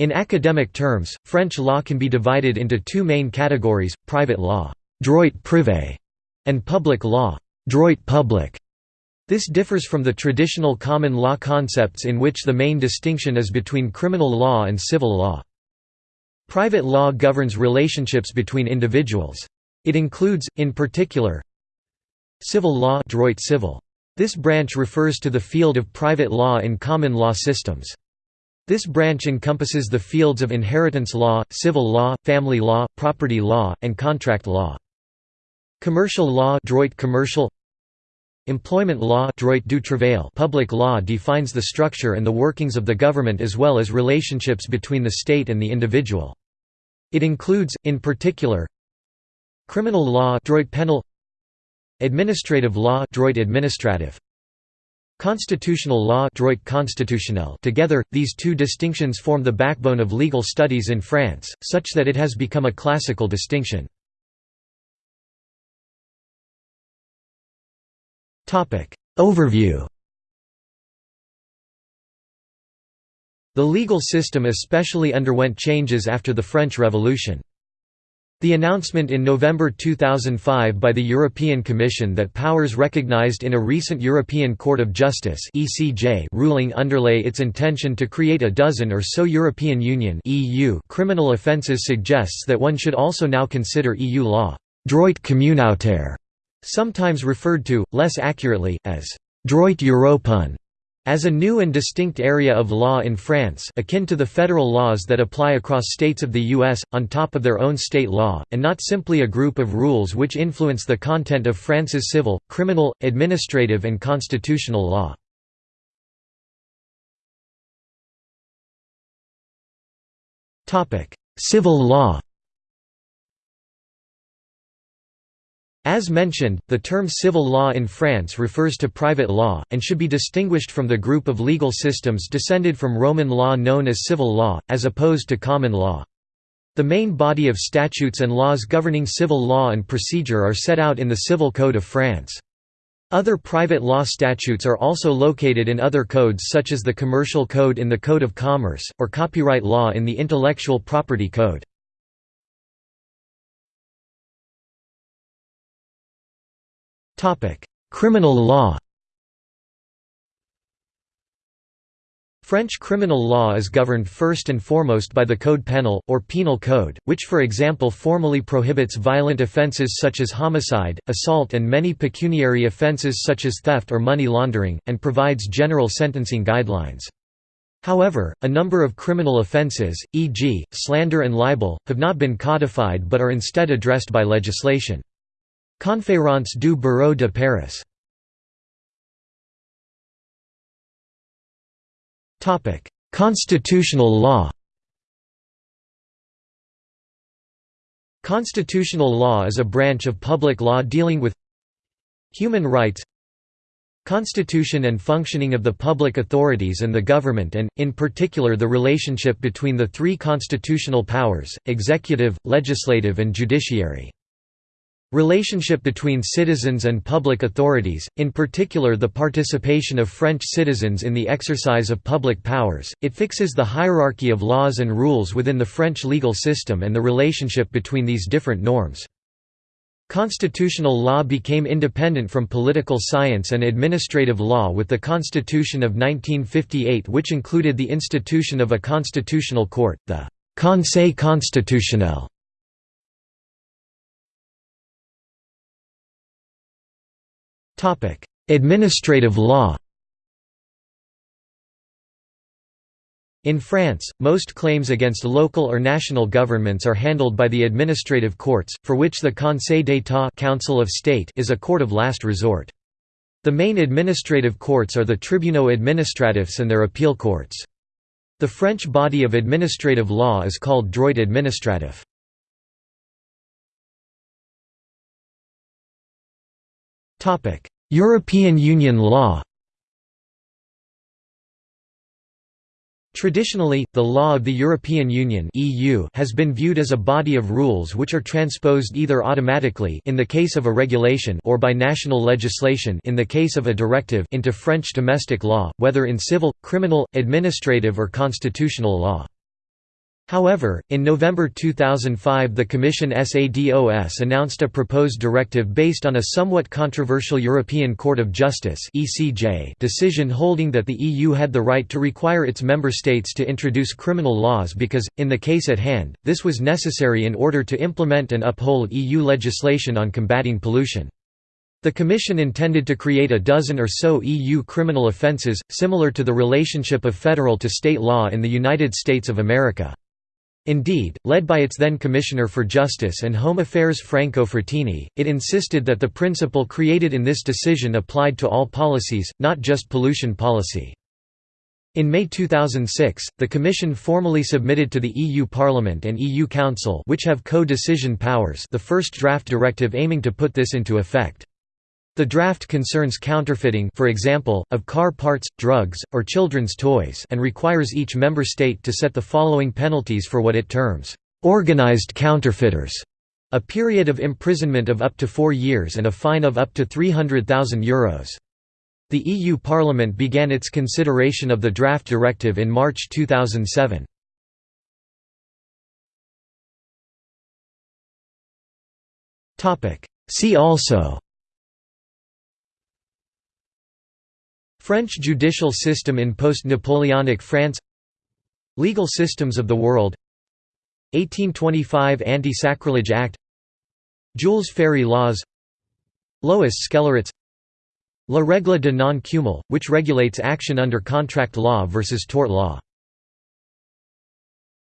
In academic terms, French law can be divided into two main categories, private law droit privé", and public law droit public". This differs from the traditional common law concepts in which the main distinction is between criminal law and civil law. Private law governs relationships between individuals. It includes, in particular, civil law droit civil. This branch refers to the field of private law in common law systems. This branch encompasses the fields of inheritance law, civil law, family law, property law, and contract law. Commercial law commercial Employment law du travail public law defines the structure and the workings of the government as well as relationships between the state and the individual. It includes, in particular, criminal law penal administrative law administrative Constitutional law Together, these two distinctions form the backbone of legal studies in France, such that it has become a classical distinction. Overview The legal system especially underwent changes after the French Revolution. The announcement in November 2005 by the European Commission that powers recognized in a recent European Court of Justice (ECJ) ruling underlay its intention to create a dozen or so European Union (EU) criminal offences suggests that one should also now consider EU law droit communautaire, sometimes referred to, less accurately, as droit européen. As a new and distinct area of law in France akin to the federal laws that apply across states of the U.S., on top of their own state law, and not simply a group of rules which influence the content of France's civil, criminal, administrative and constitutional law. Civil law As mentioned, the term civil law in France refers to private law, and should be distinguished from the group of legal systems descended from Roman law known as civil law, as opposed to common law. The main body of statutes and laws governing civil law and procedure are set out in the Civil Code of France. Other private law statutes are also located in other codes such as the Commercial Code in the Code of Commerce, or copyright law in the Intellectual Property Code. Criminal law French criminal law is governed first and foremost by the Code pénal, or Penal Code, which for example formally prohibits violent offences such as homicide, assault and many pecuniary offences such as theft or money laundering, and provides general sentencing guidelines. However, a number of criminal offences, e.g., slander and libel, have not been codified but are instead addressed by legislation. Conférence du Barreau de Paris Constitutional law Constitutional law is a branch of public law dealing with human rights Constitution and functioning of the public authorities and the government and, in particular the relationship between the three constitutional powers, executive, legislative and judiciary. Relationship between citizens and public authorities, in particular the participation of French citizens in the exercise of public powers, it fixes the hierarchy of laws and rules within the French legal system and the relationship between these different norms. Constitutional law became independent from political science and administrative law with the Constitution of 1958 which included the institution of a constitutional court, the Conseil constitutionnel. Administrative law In France, most claims against local or national governments are handled by the administrative courts, for which the Conseil d'État Council of State is a court of last resort. The main administrative courts are the tribunaux administratifs and their appeal courts. The French body of administrative law is called droit administratif. European Union law Traditionally, the law of the European Union (EU) has been viewed as a body of rules which are transposed either automatically in the case of a regulation or by national legislation in the case of a directive into French domestic law, whether in civil, criminal, administrative or constitutional law. However, in November 2005 the Commission SADOS announced a proposed directive based on a somewhat controversial European Court of Justice decision holding that the EU had the right to require its member states to introduce criminal laws because, in the case at hand, this was necessary in order to implement and uphold EU legislation on combating pollution. The Commission intended to create a dozen or so EU criminal offences, similar to the relationship of federal to state law in the United States of America. Indeed, led by its then Commissioner for Justice and Home Affairs Franco Frattini, it insisted that the principle created in this decision applied to all policies, not just pollution policy. In May 2006, the Commission formally submitted to the EU Parliament and EU Council which have co-decision powers the first draft directive aiming to put this into effect. The draft concerns counterfeiting for example, of car parts, drugs, or children's toys and requires each member state to set the following penalties for what it terms, "...organized counterfeiters", a period of imprisonment of up to four years and a fine of up to €300,000. The EU Parliament began its consideration of the draft directive in March 2007. See also French judicial system in post-Napoleonic France. Legal systems of the world. 1825 Anti-Sacrilege Act. Jules Ferry laws. Lois Scélérates La règle de non-cumul, which regulates action under contract law versus tort law